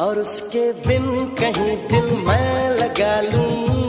और उसके बिन कहीं दिल मैं लगा लूँ।